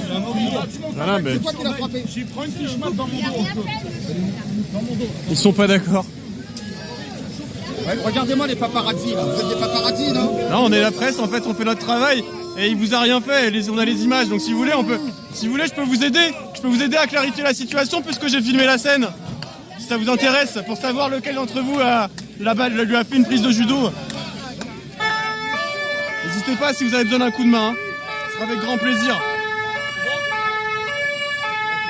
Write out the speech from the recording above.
C'est toi qui l'as frappé. J'ai pris une dans mon dos. ils sont pas d'accord. Regardez-moi les paparazzi là. Vous êtes des paparazzi, non Non, on est la presse, en fait, on fait notre travail et il vous a rien fait. On a les images, donc si vous voulez, on peut. Si vous voulez, je peux vous aider. Je peux vous aider à clarifier la situation puisque j'ai filmé la scène. Si ça vous intéresse, pour savoir lequel d'entre vous a la balle lui a fait une prise de judo. N'hésitez pas si vous avez besoin d'un coup de main. Hein. Ce sera avec grand plaisir.